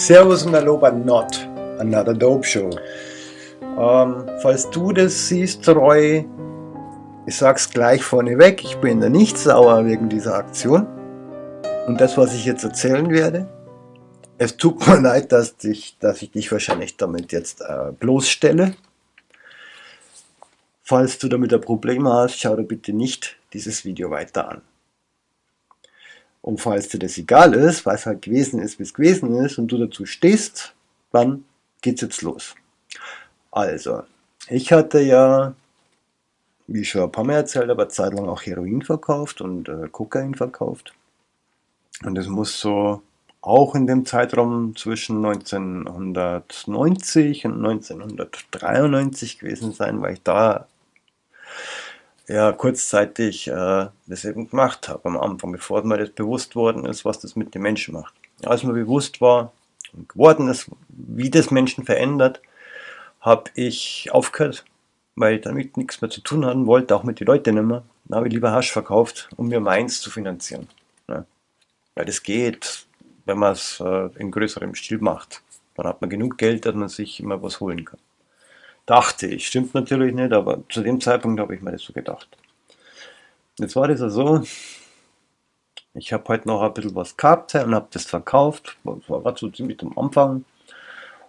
Servus und Hallo bei Not, Another Dope Show. Ähm, falls du das siehst, Roy, ich sag's gleich vorneweg, ich bin da nicht sauer wegen dieser Aktion. Und das, was ich jetzt erzählen werde, es tut mir leid, dass, dich, dass ich dich wahrscheinlich damit jetzt äh, bloßstelle. Falls du damit ein Problem hast, schau dir bitte nicht dieses Video weiter an. Und falls dir das egal ist, weil es halt gewesen ist, wie es gewesen ist und du dazu stehst, dann geht's jetzt los. Also, ich hatte ja, wie schon ein paar Mal erzählt, aber Zeit lang auch Heroin verkauft und äh, Kokain verkauft. Und das muss so auch in dem Zeitraum zwischen 1990 und 1993 gewesen sein, weil ich da ja kurzzeitig äh, das eben gemacht habe am Anfang, bevor mir das bewusst worden ist, was das mit den Menschen macht. Als mir bewusst war und geworden ist, wie das Menschen verändert, habe ich aufgehört, weil ich damit nichts mehr zu tun haben wollte, auch mit den Leuten nicht mehr. Dann habe ich lieber Hasch verkauft, um mir meins zu finanzieren. Ja. Weil das geht, wenn man es äh, in größerem Stil macht. Dann hat man genug Geld, dass man sich immer was holen kann. Dachte ich. Stimmt natürlich nicht, aber zu dem Zeitpunkt habe ich mir das so gedacht. Jetzt war das ja so, ich habe heute noch ein bisschen was gehabt und habe das verkauft. Das war so ziemlich am Anfang.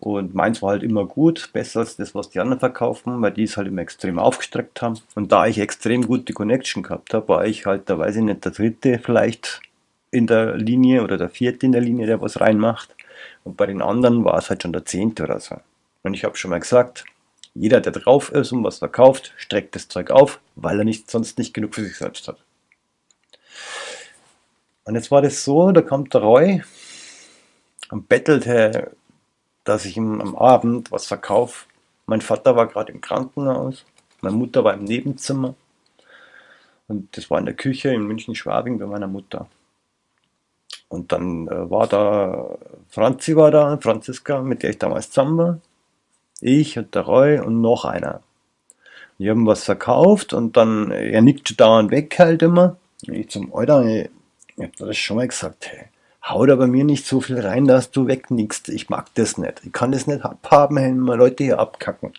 Und meins war halt immer gut, besser als das, was die anderen verkaufen, weil die es halt immer extrem aufgestreckt haben. Und da ich extrem gute Connection gehabt habe, war ich halt, da weiß ich nicht, der dritte vielleicht in der Linie oder der vierte in der Linie, der was reinmacht. Und bei den anderen war es halt schon der zehnte oder so. Und ich habe schon mal gesagt, jeder, der drauf ist und was verkauft, streckt das Zeug auf, weil er nicht, sonst nicht genug für sich selbst hat. Und jetzt war das so, da kommt der Roy und bettelte, dass ich ihm am Abend was verkaufe. Mein Vater war gerade im Krankenhaus, meine Mutter war im Nebenzimmer und das war in der Küche in München-Schwabing bei meiner Mutter. Und dann äh, war da, Franzi war da, Franziska, mit der ich damals zusammen war ich und der Roy und noch einer. Die haben was verkauft und dann, er nickt dauernd weg halt immer. Ich zum Alter, ich, hab das schon mal gesagt, hey, hau da bei mir nicht so viel rein, dass du wegnickst. Ich mag das nicht. Ich kann das nicht abhaben, wenn mal Leute hier abkacken.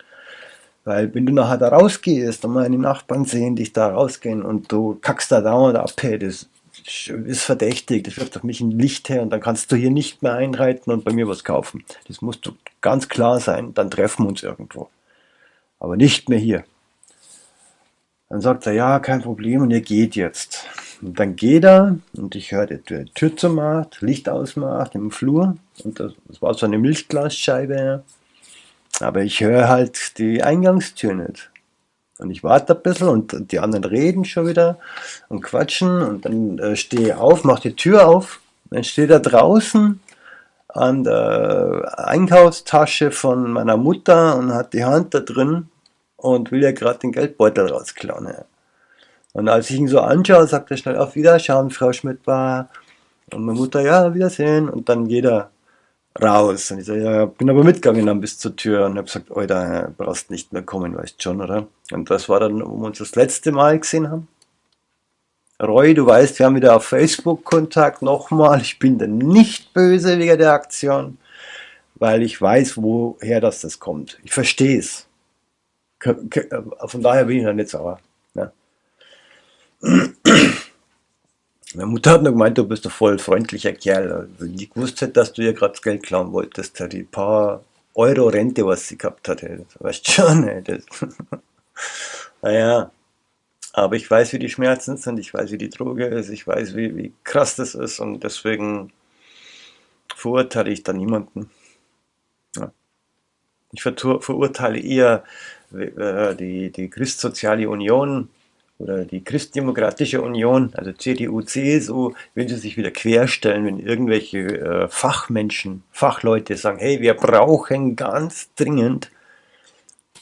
Weil wenn du nachher da rausgehst und meine Nachbarn sehen dich da rausgehen und du kackst da dauernd ab, hey, das ist verdächtig, das wirft auf mich ein Licht her und dann kannst du hier nicht mehr einreiten und bei mir was kaufen. Das musst du ganz klar sein, dann treffen wir uns irgendwo. Aber nicht mehr hier. Dann sagt er, ja, kein Problem und er geht jetzt. Und dann geht er und ich höre, die Tür, zumacht, Licht ausmacht im Flur und das, das war so eine Milchglasscheibe. Aber ich höre halt die Eingangstür nicht. Und ich warte ein bisschen und die anderen reden schon wieder und quatschen und dann äh, stehe ich auf, mache die Tür auf, dann steht er draußen an der Einkaufstasche von meiner Mutter und hat die Hand da drin und will ja gerade den Geldbeutel rausklauen. Ja. Und als ich ihn so anschaue, sagt er schnell auf Wiederschauen, Frau Schmidt war. Und meine Mutter, ja, Wiedersehen. Und dann geht er raus. Und ich sage, ja, bin aber mitgegangen dann bis zur Tür und habe gesagt, Alter, brauchst nicht mehr kommen, weißt schon, oder? Und das war dann, wo wir uns das letzte Mal gesehen haben. Roy, du weißt, wir haben wieder auf Facebook Kontakt. Nochmal, ich bin da nicht böse wegen der Aktion, weil ich weiß, woher das, das kommt. Ich verstehe es. Von daher bin ich da nicht sauer. Ja. Meine Mutter hat nur gemeint, du bist ein voll freundlicher Kerl. Also, wenn ich gewusst hätte, dass du ihr gerade das Geld klauen wolltest, die paar Euro Rente, was sie gehabt hatte. Weißt schon, ey, das. naja. Aber ich weiß, wie die Schmerzen sind, ich weiß, wie die Droge ist, ich weiß, wie, wie krass das ist und deswegen verurteile ich da niemanden. Ja. Ich verurteile eher äh, die, die Christsoziale Union, oder die Christdemokratische Union, also CDU, CSU, wenn sie sich wieder querstellen, wenn irgendwelche äh, Fachmenschen, Fachleute sagen, hey, wir brauchen ganz dringend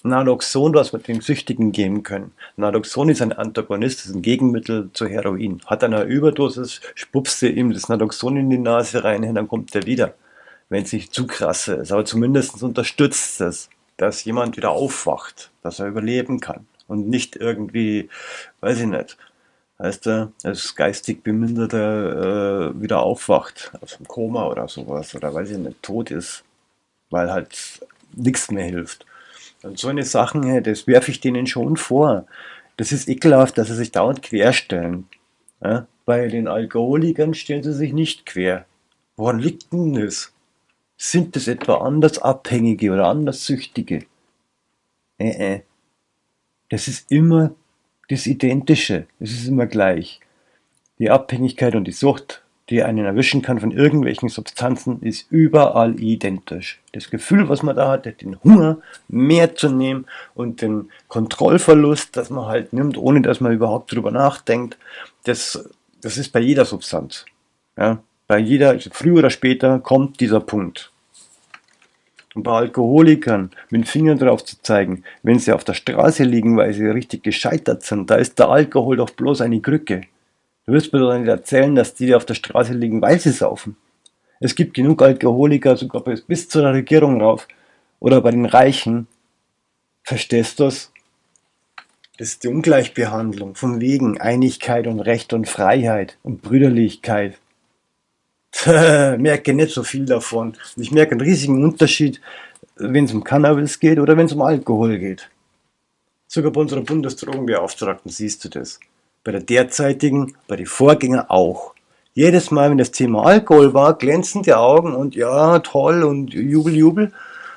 Naloxon, was wir den Süchtigen geben können. Naloxon ist ein Antagonist, ist ein Gegenmittel zu Heroin. Hat einer Überdosis, spupst du ihm das Naloxon in die Nase rein, dann kommt er wieder, wenn es nicht zu krass ist. Aber zumindest unterstützt es, dass jemand wieder aufwacht, dass er überleben kann und nicht irgendwie, weiß ich nicht, Weißt du, als geistig Beminderter äh, wieder aufwacht aus dem Koma oder sowas oder weil sie nicht tot ist, weil halt nichts mehr hilft. Und so eine Sachen, das werfe ich denen schon vor. Das ist ekelhaft, dass sie sich dauernd querstellen. Ja? Bei den Alkoholikern stellen sie sich nicht quer. Woran liegt denn das? Sind das etwa Andersabhängige oder Anderssüchtige? Äh, äh. Das ist immer das Identische. Es ist immer gleich. Die Abhängigkeit und die Sucht, die einen erwischen kann von irgendwelchen Substanzen, ist überall identisch. Das Gefühl, was man da hat, den Hunger mehr zu nehmen und den Kontrollverlust, dass man halt nimmt, ohne dass man überhaupt drüber nachdenkt, das, das ist bei jeder Substanz. Ja? Bei jeder, früher oder später kommt dieser Punkt. Und bei Alkoholikern mit dem Finger drauf zu zeigen, wenn sie auf der Straße liegen, weil sie richtig gescheitert sind, da ist der Alkohol doch bloß eine Krücke. Du wirst mir doch nicht erzählen, dass die auf der Straße liegen, weil sie saufen. Es gibt genug Alkoholiker, sogar bis zur Regierung rauf. Oder bei den Reichen. Verstehst du's? Das ist die Ungleichbehandlung von wegen Einigkeit und Recht und Freiheit und Brüderlichkeit. merke nicht so viel davon. Ich merke einen riesigen Unterschied, wenn es um Cannabis geht oder wenn es um Alkohol geht. Sogar bei unserer Bundesdrogenbeauftragten siehst du das. Bei der derzeitigen, bei den Vorgängern auch. Jedes Mal, wenn das Thema Alkohol war, glänzen die Augen und ja, toll und Jubel, Jubel.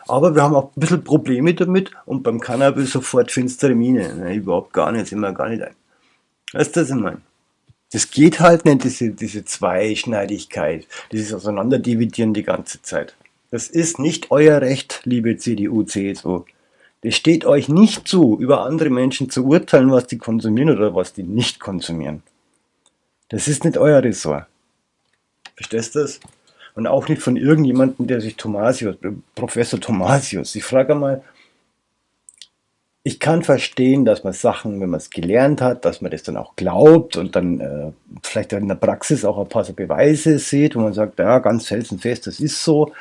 Aber wir haben auch ein bisschen Probleme damit und beim Cannabis sofort finstere Miene. Nein, überhaupt gar nicht, sind wir gar nicht ein. Weißt du, was ich meine? Das geht halt nicht, diese, diese Zweischneidigkeit, dieses Auseinanderdividieren die ganze Zeit. Das ist nicht euer Recht, liebe CDU, CSU. Das steht euch nicht zu, über andere Menschen zu urteilen, was die konsumieren oder was die nicht konsumieren. Das ist nicht euer Ressort. Verstehst du das? Und auch nicht von irgendjemandem, der sich Thomasius, Professor Thomasius. Ich frage mal, ich kann verstehen, dass man Sachen, wenn man es gelernt hat, dass man das dann auch glaubt und dann äh, vielleicht in der Praxis auch ein paar so Beweise sieht, wo man sagt, ja, ganz felsenfest, das ist so.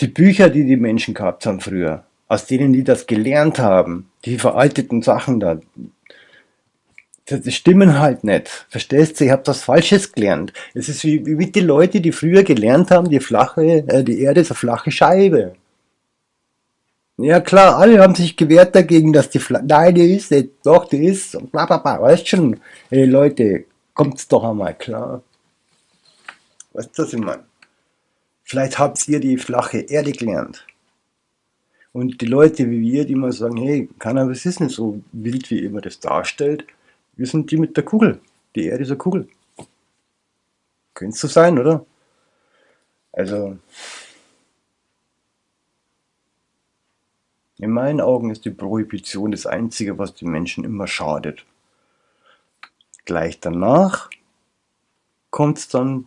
Die Bücher, die die Menschen gehabt haben früher, aus denen die das gelernt haben, die veralteten Sachen da, das stimmen halt nicht. Verstehst du? Ich habe das Falsches gelernt. Es ist wie, wie die Leute, die früher gelernt haben, die flache, äh, die Erde ist eine flache Scheibe. Ja klar, alle haben sich gewehrt dagegen, dass die Fla Nein, die ist nicht. Doch, die ist. Und bla bla bla. Weißt schon, ey Leute, kommt's doch einmal klar. Was ich meine? Vielleicht habt ihr die flache Erde gelernt. Und die Leute wie wir, die immer sagen, hey, Cannabis ist nicht so wild, wie immer das darstellt. Wir sind die mit der Kugel. Die Erde ist eine Kugel. Könnte so sein, oder? Also, In meinen Augen ist die Prohibition das Einzige, was den Menschen immer schadet. Gleich danach kommt es dann,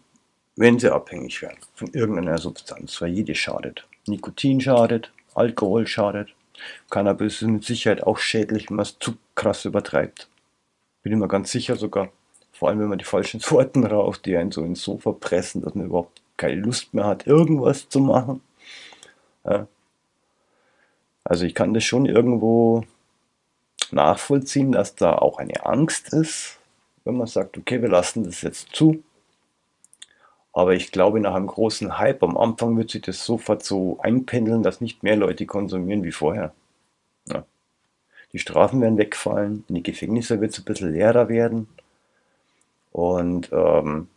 wenn sie abhängig werden von irgendeiner Substanz, weil jede schadet. Nikotin schadet, Alkohol schadet, Cannabis ist mit Sicherheit auch schädlich, wenn man es zu krass übertreibt. Bin immer ganz sicher sogar. Vor allem, wenn man die falschen Sorten raucht, die einen so ins Sofa pressen, dass man überhaupt keine Lust mehr hat, irgendwas zu machen. Ja, also ich kann das schon irgendwo nachvollziehen, dass da auch eine Angst ist, wenn man sagt, okay, wir lassen das jetzt zu. Aber ich glaube, nach einem großen Hype am Anfang wird sich das sofort so einpendeln, dass nicht mehr Leute konsumieren wie vorher. Ja. Die Strafen werden wegfallen, in die Gefängnisse wird es ein bisschen leerer werden. Und ähm,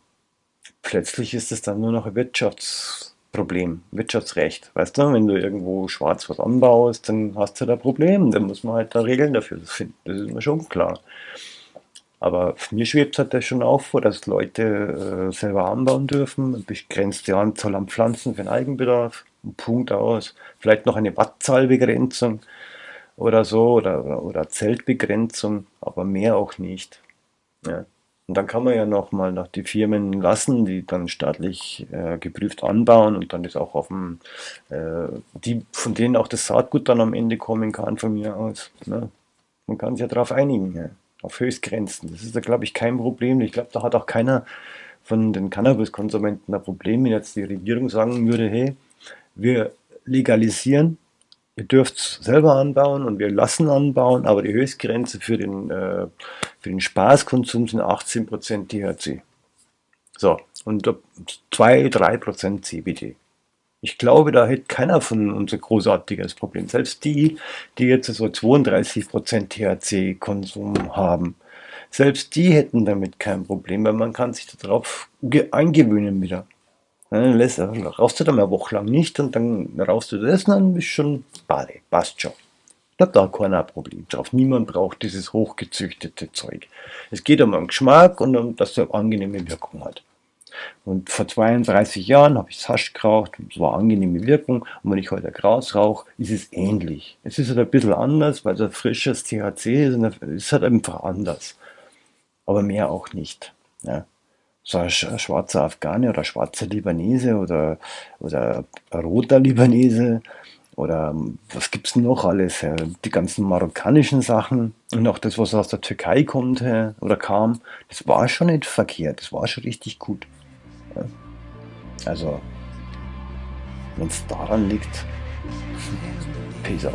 plötzlich ist es dann nur noch ein Wirtschafts- Problem, Wirtschaftsrecht. Weißt du, wenn du irgendwo schwarz was anbaust, dann hast du da Problem. Dann muss man halt da Regeln dafür finden. Das ist mir schon klar. Aber mir schwebt halt das schon auf vor, dass Leute äh, selber anbauen dürfen, begrenzte Anzahl an Pflanzen für den Eigenbedarf, Punkt aus, vielleicht noch eine Wattzahlbegrenzung oder so oder, oder, oder Zeltbegrenzung, aber mehr auch nicht. Ja. Und dann kann man ja noch mal nach die Firmen lassen, die dann staatlich äh, geprüft anbauen und dann das auch auf dem, äh, die, von denen auch das Saatgut dann am Ende kommen kann von mir aus. Ne? Man kann sich ja darauf einigen, ja? auf Höchstgrenzen. Das ist da glaube ich kein Problem. Ich glaube, da hat auch keiner von den Cannabiskonsumenten ein Problem, wenn jetzt die Regierung sagen würde, hey, wir legalisieren Ihr dürft selber anbauen und wir lassen anbauen, aber die Höchstgrenze für, den, äh, Für den Spaßkonsum sind 18% THC. So, und 2-3% CBD. Ich glaube, da hätte keiner von uns ein großartiges Problem. Selbst die, die jetzt so 32% THC-Konsum haben, selbst die hätten damit kein Problem, weil man kann sich darauf eingewöhnen wieder. Dann lässt, rauchst du dann eine Woche lang nicht und dann rauchst du das und dann bist schon Bade, passt schon. Da da keiner Problem drauf. Niemand braucht dieses hochgezüchtete Zeug. Es geht um den Geschmack und um, dass es eine angenehme Wirkung hat. Und vor 32 Jahren habe ich Hasch geraucht, es war eine angenehme Wirkung. Und wenn ich heute Gras rauche, ist es ähnlich. Es ist halt ein bisschen anders, weil es ein frisches THC ist und es ist halt einfach anders. Aber mehr auch nicht. Ja. So ein schwarzer Afghane oder schwarzer Libanese oder, oder ein roter Libanese oder was gibt es noch alles? Die ganzen marokkanischen Sachen und auch das, was aus der Türkei kommt oder kam, das war schon nicht verkehrt, das war schon richtig gut. Also, wenn es daran liegt, peace out.